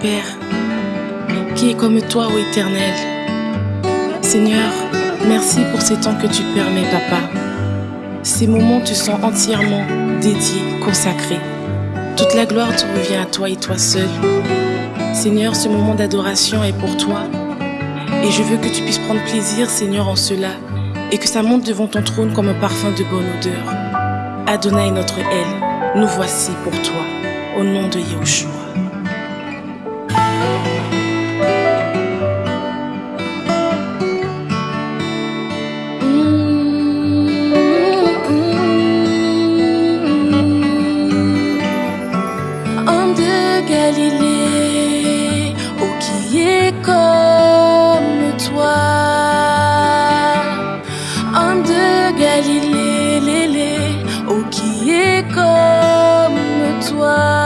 Père, qui est comme toi, ô Éternel. Seigneur, merci pour ces temps que tu permets, Papa. Ces moments te sont entièrement dédiés, consacrés. Toute la gloire te revient à toi et toi seul. Seigneur, ce moment d'adoration est pour toi. Et je veux que tu puisses prendre plaisir, Seigneur, en cela, et que ça monte devant ton trône comme un parfum de bonne odeur. Adonai notre aile, nous voici pour toi, au nom de Yahushua. homme de Galilée, oh qui est comme toi, homme de Galilée, oh qui est comme toi.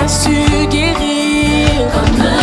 a su guérir.